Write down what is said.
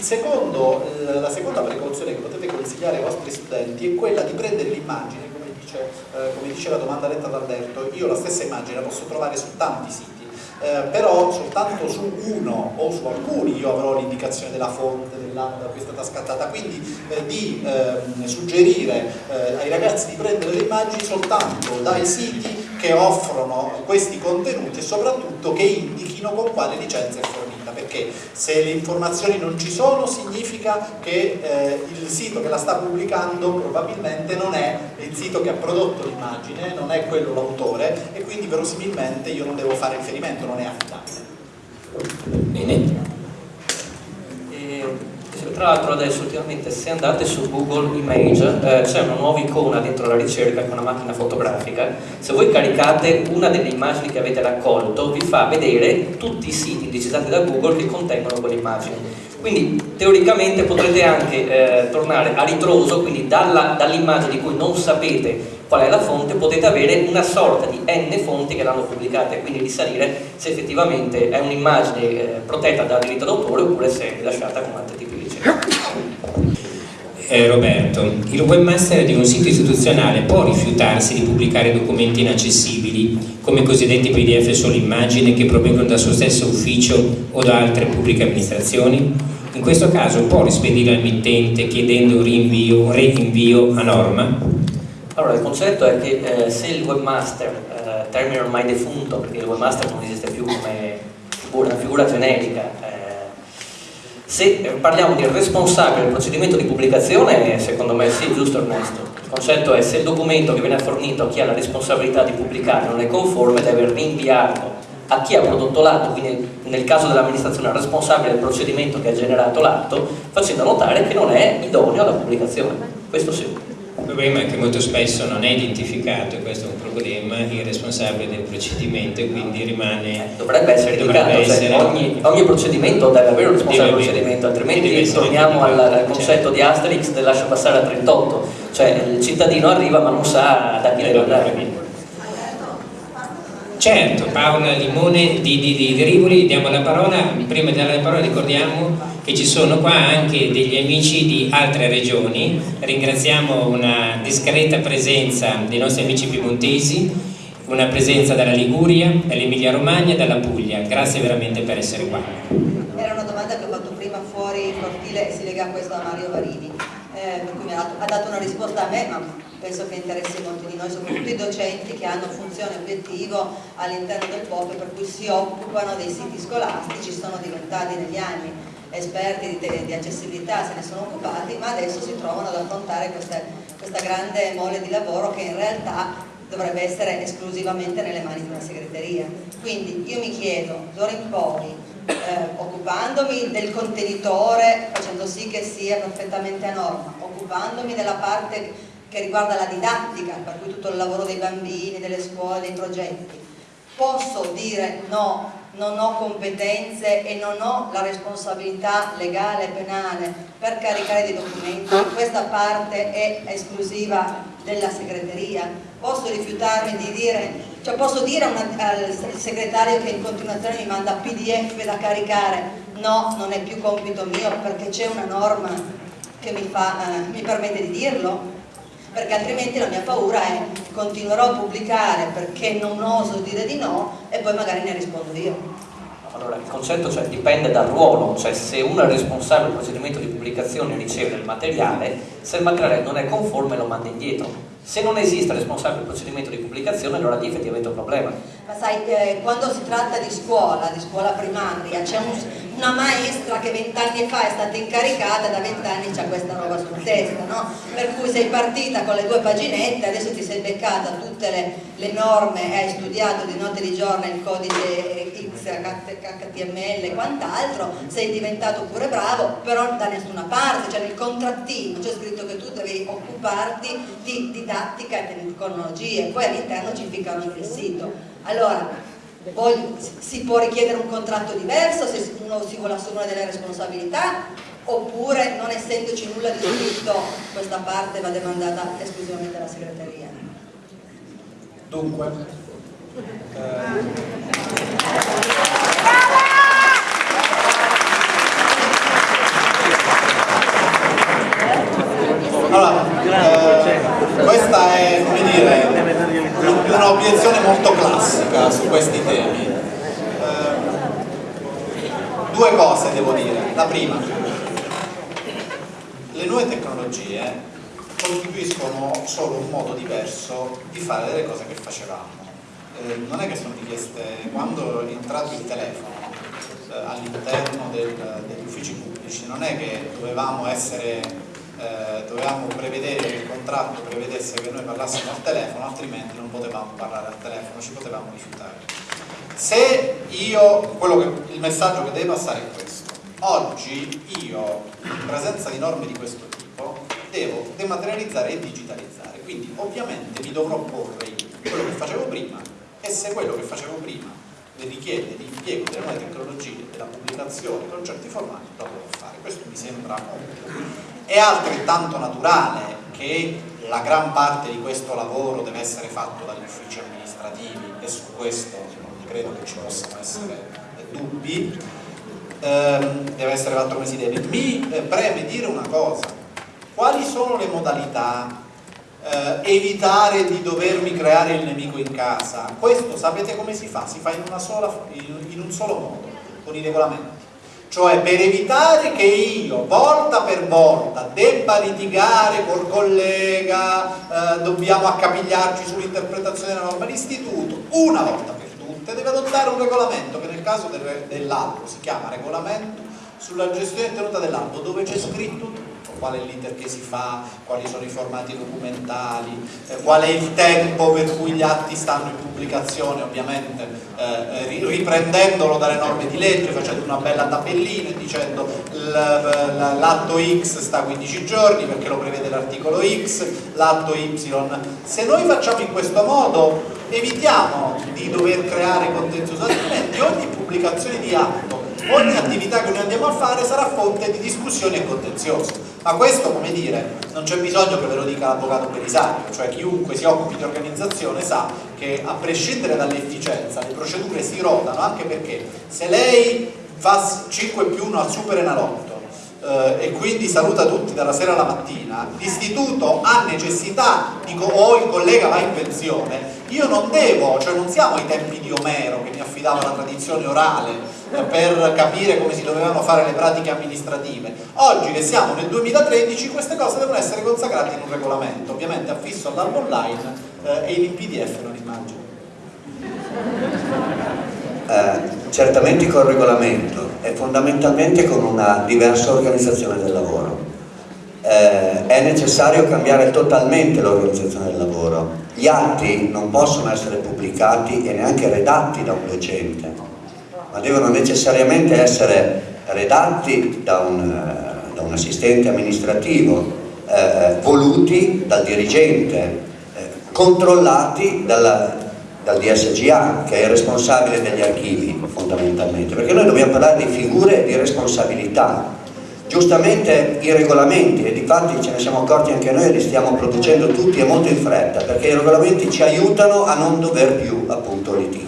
Secondo, eh, la seconda precauzione che potete consigliare ai vostri studenti è quella di prendere l'immagine, come, eh, come dice la domanda letta da Alberto, io la stessa immagine la posso trovare su tanti siti, eh, però soltanto su uno o su alcuni io avrò l'indicazione della fonte dell'anno da cui è stata scattata, quindi eh, di eh, suggerire ai ragazzi di prendere le immagini soltanto dai siti che offrono questi contenuti e soprattutto che indichino con quale licenza è fornita, perché se le informazioni non ci sono significa che eh, il sito che la sta pubblicando probabilmente non è il sito che ha prodotto l'immagine, non è quello l'autore e quindi verosimilmente io non devo fare riferimento, non è affidabile. Bene. Tra l'altro adesso ultimamente se andate su Google Image eh, c'è una nuova icona dentro la ricerca con una macchina fotografica, se voi caricate una delle immagini che avete raccolto vi fa vedere tutti i siti indicizzati da Google che contengono quell'immagine. Quindi teoricamente potrete anche eh, tornare a ritroso, quindi dall'immagine di cui non sapete qual è la fonte, potete avere una sorta di n fonti che l'hanno pubblicata e quindi risalire se effettivamente è un'immagine eh, protetta dal diritto d'autore oppure se è rilasciata con altri tipi di. Roberto, il webmaster di un sito istituzionale può rifiutarsi di pubblicare documenti inaccessibili come i cosiddetti pdf solo immagine che provengono dal suo stesso ufficio o da altre pubbliche amministrazioni? In questo caso può rispedire al mittente chiedendo rinvio, reinvio a norma? Allora, il concetto è che eh, se il webmaster, eh, termine ormai defunto, perché il webmaster non esiste più come figura, una figura generica, se parliamo di responsabile del procedimento di pubblicazione, secondo me sì, giusto e onesto. Il concetto è se il documento che viene fornito a chi ha la responsabilità di pubblicare non è conforme, deve rinviarlo a chi ha prodotto l'atto, quindi nel caso dell'amministrazione responsabile del procedimento che ha generato l'atto, facendo notare che non è idoneo alla pubblicazione. Questo sì. Il problema è che molto spesso non è identificato, e questo è un problema, il responsabile del procedimento e quindi rimane... Dovrebbe essere dovrebbe indicato, cioè, essere, cioè ogni, ogni, procedimento deve avere un responsabile del procedimento, altrimenti torniamo al, al, concetto certo. di Asterix del lascio passare a 38, cioè il cittadino arriva ma non sa da chi deve andare. Certo, Paola Limone di, di, di Rivoli, diamo la parola, prima di dare la parola ricordiamo che ci sono qua anche degli amici di altre regioni, ringraziamo una discreta presenza dei nostri amici piemontesi, una presenza dalla Liguria, dall'Emilia Romagna e dalla Puglia, grazie veramente per essere qua. Era una domanda che ho fatto prima fuori il cortile e si lega a questo a Mario Varini, eh, ha dato una risposta a me, ma penso che interessi molti di noi, soprattutto i docenti che hanno funzione obiettivo all'interno del POP per cui si occupano dei siti scolastici, sono diventati negli anni esperti di, di, accessibilità se ne sono occupati, ma adesso si trovano ad affrontare queste, questa grande mole di lavoro che in realtà dovrebbe essere esclusivamente nelle mani di una segreteria. Quindi io mi chiedo, d'ora in poi, eh, occupandomi del contenitore, facendo sì che sia perfettamente a norma, occupandomi della parte che riguarda la didattica, per cui tutto il lavoro dei bambini, delle scuole, dei progetti, posso dire no non ho competenze e non ho la responsabilità legale e penale per caricare dei documenti, questa parte è esclusiva della segreteria, posso rifiutarmi di dire, cioè posso dire una, al segretario che in continuazione mi manda pdf da caricare, no, non è più compito mio perché c'è una norma che mi, fa, eh, mi permette di dirlo, perché altrimenti la mia paura è continuerò a pubblicare perché non oso dire di no e poi magari ne rispondo io. Allora, il concetto cioè, dipende dal ruolo, cioè se uno è responsabile del procedimento di pubblicazione riceve il materiale, se il materiale non è conforme lo manda indietro. Se non esiste responsabile del procedimento di pubblicazione, allora lì effettivamente è un problema. Ma sai, eh, quando si tratta di scuola, di scuola primaria, c'è un, una maestra che vent'anni fa è stata incaricata, da vent'anni c'ha questa roba sul testa, no? Per cui sei partita con le due paginette, adesso ti sei beccata tutte le, le norme, hai studiato di notte di giorno il codice X, HTML e quant'altro, sei diventato pure bravo, però da nessuna parte, cioè nel contrattino c'è scritto che tu devi occuparti di didattica e tecnologie, poi all'interno ci ficcano il sito. Allora, poi si può richiedere un contratto diverso se uno si vuole assumere delle responsabilità oppure non essendoci nulla di scritto questa parte va demandata esclusivamente alla segreteria. Dunque, eh... Allora, eh, questa è, come dire, un'obiezione molto classica su questi temi. Eh, due cose devo dire. La prima, le nuove tecnologie costituiscono solo un modo diverso di fare delle cose che facevamo. Eh, non è che sono richieste, quando è entrato il telefono eh, all'interno degli uffici pubblici, non è che dovevamo essere eh, dovevamo prevedere che il contratto prevedesse che noi parlassimo al telefono, altrimenti non potevamo parlare al telefono, ci potevamo rifiutare. Se io, che, il messaggio che deve passare è questo, oggi io, in presenza di norme di questo tipo, devo dematerializzare e digitalizzare, quindi ovviamente mi dovrò porre quello che facevo prima e se quello che facevo prima richiede l'impiego delle nuove tecnologie, della pubblicazione con certi formati, lo devo fare. Questo mi sembra ovvio. È altrettanto naturale che la gran parte di questo lavoro deve essere fatto dagli uffici amministrativi e su questo non credo che ci possano essere dubbi, eh, deve essere fatto come si deve. Mi eh, preme dire una cosa, quali sono le modalità eh, evitare di dovermi creare il nemico in casa? Questo sapete come si fa? Si fa in, sola, in, in un solo modo, con i regolamenti cioè per evitare che io volta per volta debba litigare col collega, eh, dobbiamo accapigliarci sull'interpretazione della norma. D'istituto, una volta per tutte deve adottare un regolamento che nel caso del, dell'albo si chiama regolamento sulla gestione tenuta dell'albo dove c'è scritto tutto qual è l'iter che si fa, quali sono i formati documentali, eh, qual è il tempo per cui gli atti stanno in pubblicazione, ovviamente eh, riprendendolo dalle norme di legge, facendo una bella tabellina e dicendo l'atto X sta 15 giorni perché lo prevede l'articolo X, l'atto Y. Se noi facciamo in questo modo evitiamo di dover creare contenzioso, altrimenti ogni pubblicazione di atto ogni attività che noi andiamo a fare sarà fonte di discussione e contenzioso. Ma questo, come dire, non c'è bisogno che ve lo dica l'avvocato Belisario, cioè chiunque si occupi di organizzazione sa che a prescindere dall'efficienza le procedure si rodano anche perché se lei fa 5 più 1 al super enalotto eh, e quindi saluta tutti dalla sera alla mattina, l'istituto ha necessità, dico, o il collega va in pensione, io non devo, cioè non siamo ai tempi di Omero che mi affidava la tradizione orale per capire come si dovevano fare le pratiche amministrative. Oggi che siamo nel 2013 queste cose devono essere consacrate in un regolamento, ovviamente affisso all'albo online eh, e in PDF non immagino. Eh, certamente col regolamento e fondamentalmente con una diversa organizzazione del lavoro. Eh, è necessario cambiare totalmente l'organizzazione del lavoro. Gli atti non possono essere pubblicati e neanche redatti da un docente, ma devono necessariamente essere redatti da un, da un assistente amministrativo, eh, voluti dal dirigente, eh, controllati dalla, dal DSGA che è il responsabile degli archivi fondamentalmente. Perché noi dobbiamo parlare di figure di responsabilità. Giustamente i regolamenti e di fatti ce ne siamo accorti anche noi e li stiamo producendo tutti e molto in fretta perché i regolamenti ci aiutano a non dover più appunto litigare